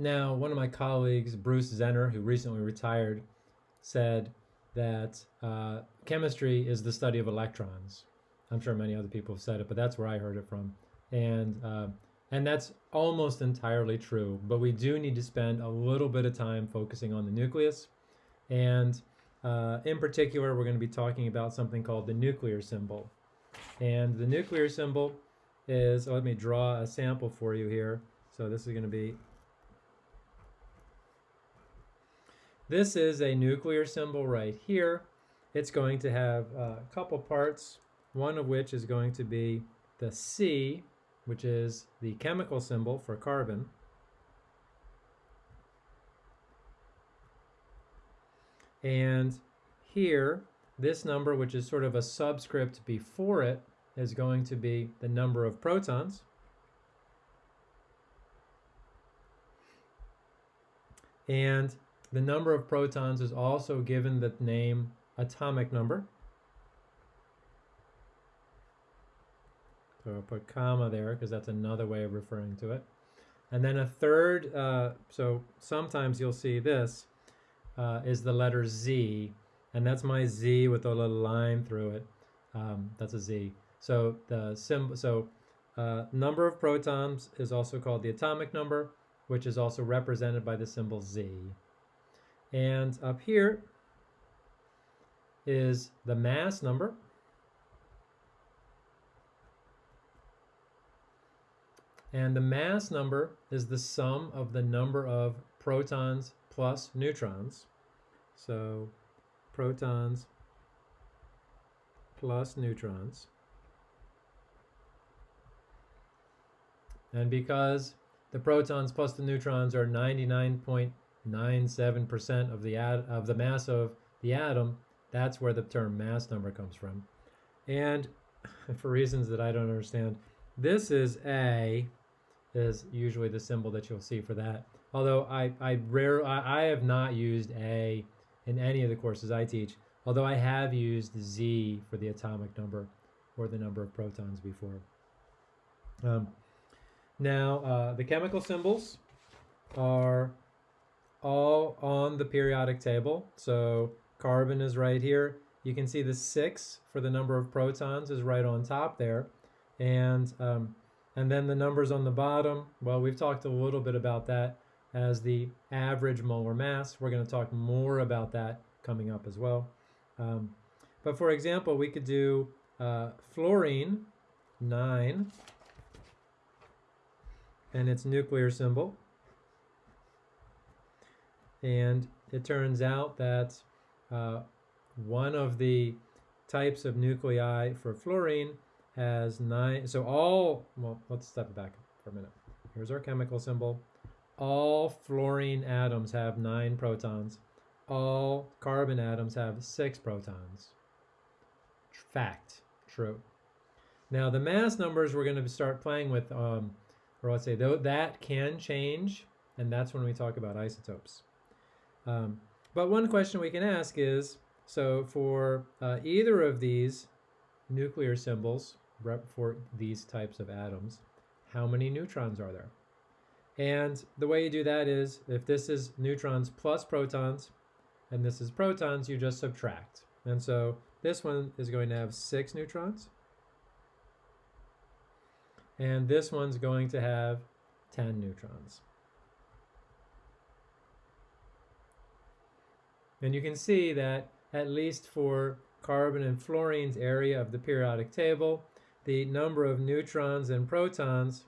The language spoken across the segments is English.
now, one of my colleagues, Bruce Zenner, who recently retired, said that uh, chemistry is the study of electrons. I'm sure many other people have said it, but that's where I heard it from. And uh, and that's almost entirely true, but we do need to spend a little bit of time focusing on the nucleus. And uh, in particular, we're going to be talking about something called the nuclear symbol. And the nuclear symbol is, let me draw a sample for you here. So this is going to be, this is a nuclear symbol right here. It's going to have uh, a couple parts, one of which is going to be the C, which is the chemical symbol for carbon. And here, this number, which is sort of a subscript before it, is going to be the number of protons. And the number of protons is also given the name atomic number. So I'll put comma there because that's another way of referring to it. And then a third, uh, so sometimes you'll see this, uh, is the letter Z, and that's my Z with a little line through it. Um, that's a Z. So the symbol, so uh, number of protons is also called the atomic number, which is also represented by the symbol Z. And up here is the mass number, And the mass number is the sum of the number of protons plus neutrons. So protons plus neutrons. And because the protons plus the neutrons are 99.97% of the ad, of the mass of the atom, that's where the term mass number comes from. And for reasons that I don't understand, this is A is usually the symbol that you'll see for that. Although I, I rare I, I have not used A in any of the courses I teach, although I have used Z for the atomic number or the number of protons before. Um, now, uh, the chemical symbols are all on the periodic table. So carbon is right here. You can see the six for the number of protons is right on top there. And um, and then the numbers on the bottom, well, we've talked a little bit about that as the average molar mass. We're going to talk more about that coming up as well. Um, but for example, we could do uh, fluorine, 9, and its nuclear symbol. And it turns out that uh, one of the types of nuclei for fluorine has nine, so all, well, let's step back for a minute. Here's our chemical symbol. All fluorine atoms have nine protons. All carbon atoms have six protons. Fact, true. Now the mass numbers we're going to start playing with, um, or let's say though that can change, and that's when we talk about isotopes. Um, but one question we can ask is, so for uh, either of these nuclear symbols for these types of atoms, how many neutrons are there? And the way you do that is, if this is neutrons plus protons, and this is protons, you just subtract. And so this one is going to have six neutrons. And this one's going to have 10 neutrons. And you can see that at least for carbon and fluorine's area of the periodic table, the number of neutrons and protons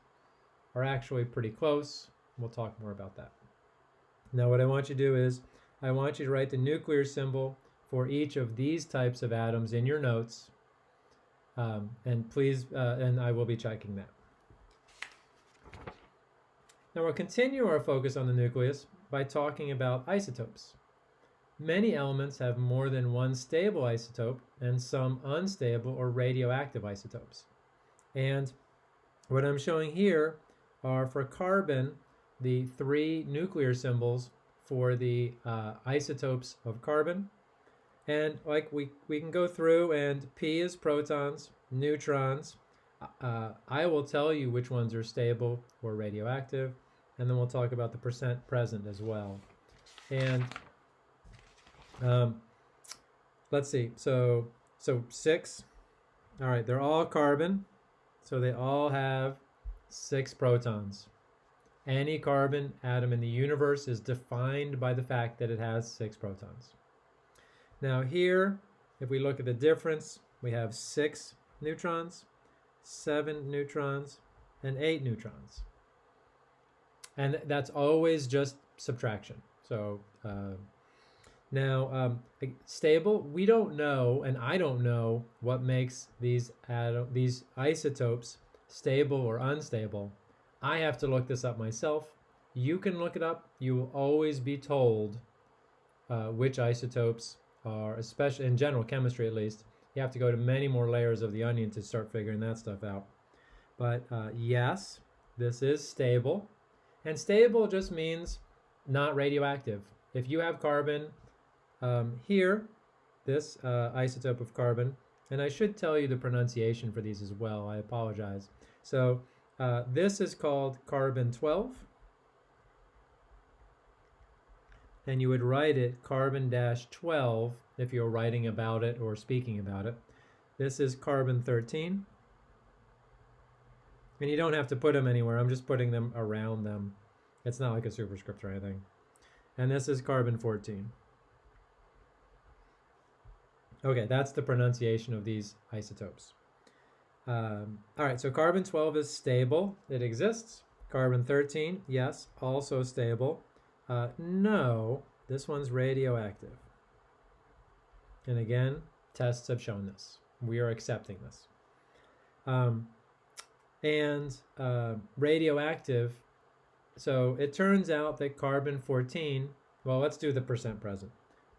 are actually pretty close. We'll talk more about that. Now what I want you to do is, I want you to write the nuclear symbol for each of these types of atoms in your notes. Um, and please, uh, and I will be checking that. Now we'll continue our focus on the nucleus by talking about isotopes. Many elements have more than one stable isotope and some unstable or radioactive isotopes. And what I'm showing here are for carbon, the three nuclear symbols for the uh, isotopes of carbon. And like we, we can go through and P is protons, neutrons. Uh, I will tell you which ones are stable or radioactive. and then we'll talk about the percent present as well. And um, let's see. So so six. All right, they're all carbon, so they all have six protons. Any carbon atom in the universe is defined by the fact that it has six protons. Now here, if we look at the difference, we have six neutrons, seven neutrons, and eight neutrons. And that's always just subtraction. So uh, now um, stable, we don't know, and I don't know what makes these these isotopes stable or unstable. I have to look this up myself. You can look it up. You will always be told uh, which isotopes are, especially in general chemistry at least. You have to go to many more layers of the onion to start figuring that stuff out. But uh, yes, this is stable. And stable just means not radioactive. If you have carbon um, here, this uh, isotope of carbon, and I should tell you the pronunciation for these as well, I apologize. So uh, this is called carbon 12. And you would write it carbon-12 if you're writing about it or speaking about it. This is carbon 13. And you don't have to put them anywhere. I'm just putting them around them. It's not like a superscript or anything. And this is carbon 14. Okay, that's the pronunciation of these isotopes. Um, all right, so carbon 12 is stable. It exists. Carbon 13, yes, also stable. Uh, no, this one's radioactive. And again, tests have shown this. We are accepting this. Um, and uh, radioactive, so it turns out that carbon 14, well, let's do the percent present.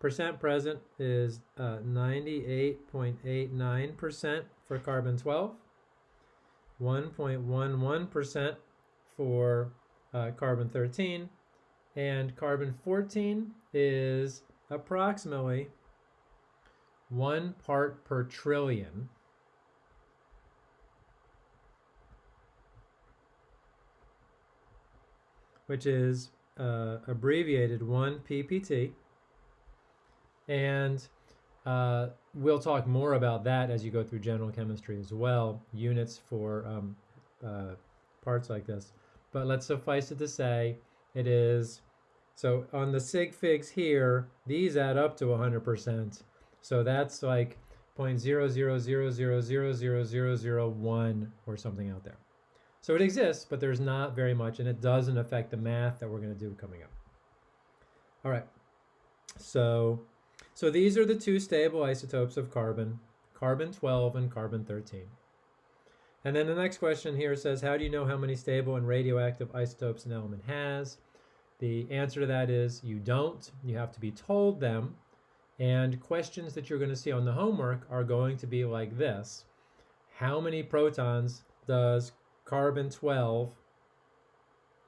Percent present is 98.89% uh, for carbon 12, 1.11% for uh, carbon 13, and carbon 14 is approximately one part per trillion. which is uh, abbreviated 1 ppt. And uh, we'll talk more about that as you go through general chemistry as well, units for um, uh, parts like this. But let's suffice it to say it is, so on the sig figs here, these add up to 100%. So that's like 0.000000001 or something out there. So it exists, but there's not very much, and it doesn't affect the math that we're going to do coming up. All right, so so these are the two stable isotopes of carbon, carbon-12 and carbon-13. And then the next question here says, how do you know how many stable and radioactive isotopes an element has? The answer to that is you don't. You have to be told them. And questions that you're going to see on the homework are going to be like this. How many protons does carbon-12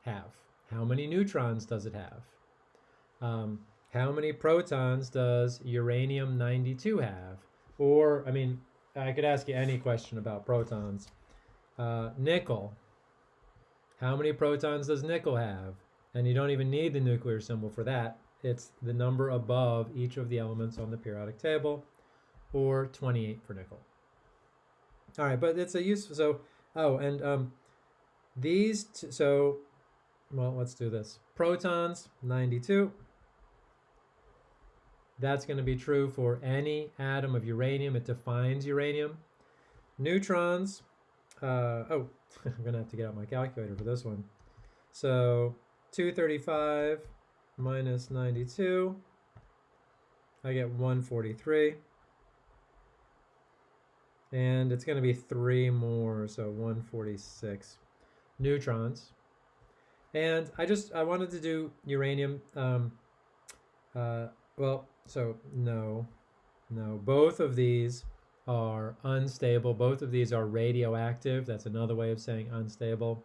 have? How many neutrons does it have? Um, how many protons does uranium-92 have? Or, I mean, I could ask you any question about protons. Uh, nickel. How many protons does nickel have? And you don't even need the nuclear symbol for that. It's the number above each of the elements on the periodic table, or 28 for nickel. All right, but it's a useful, so, oh, and um, these, so, well, let's do this. Protons, 92. That's going to be true for any atom of uranium. It defines uranium. Neutrons, uh, oh, I'm going to have to get out my calculator for this one. So 235 minus 92, I get 143. And it's going to be three more, so 146 neutrons. And I just, I wanted to do uranium, um, uh, well, so no, no, both of these are unstable. Both of these are radioactive. That's another way of saying unstable.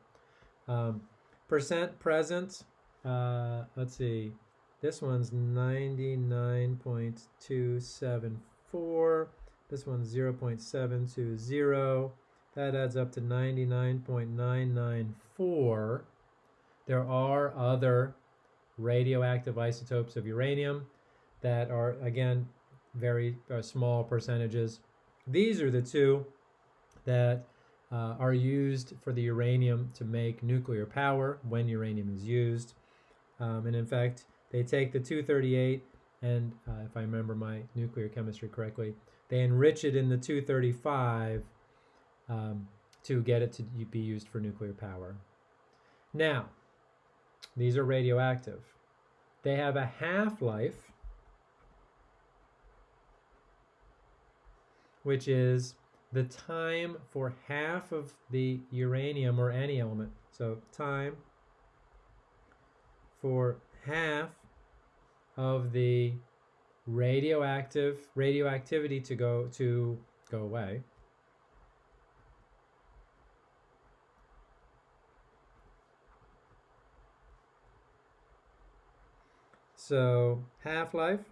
Um, percent present, uh, let's see, this one's 99.274. This one's 0.720. That adds up to 99.994. There are other radioactive isotopes of uranium that are, again, very uh, small percentages. These are the two that uh, are used for the uranium to make nuclear power when uranium is used. Um, and in fact, they take the 238 and, uh, if I remember my nuclear chemistry correctly, they enrich it in the 235 um, to get it to be used for nuclear power. Now, these are radioactive. They have a half-life, which is the time for half of the uranium or any element. So time for half of the radioactive radioactivity to go to go away. So half-life,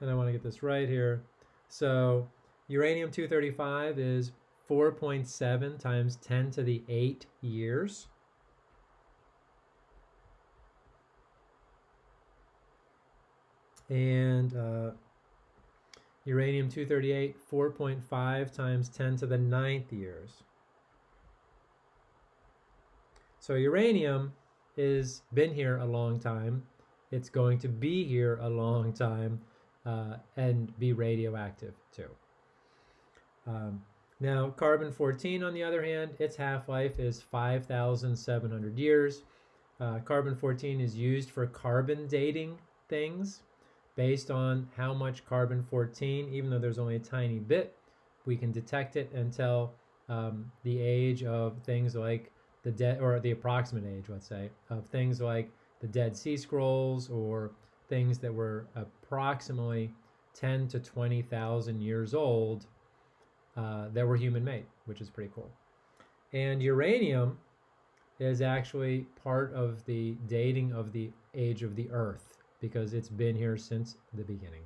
and I want to get this right here. So uranium-235 is 4.7 times 10 to the 8 years. And uh, uranium-238, 4.5 times 10 to the ninth years. So uranium is been here a long time. It's going to be here a long time uh, and be radioactive too. Um, now, carbon-14, on the other hand, its half-life is 5,700 years. Uh, carbon-14 is used for carbon dating things based on how much carbon-14, even though there's only a tiny bit, we can detect it and tell um, the age of things like the dead, or the approximate age, let's say, of things like the Dead Sea Scrolls or things that were approximately 10 to 20,000 years old uh, that were human made, which is pretty cool. And uranium is actually part of the dating of the age of the Earth because it's been here since the beginning.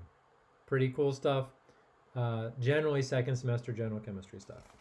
Pretty cool stuff. Uh, generally, second semester general chemistry stuff.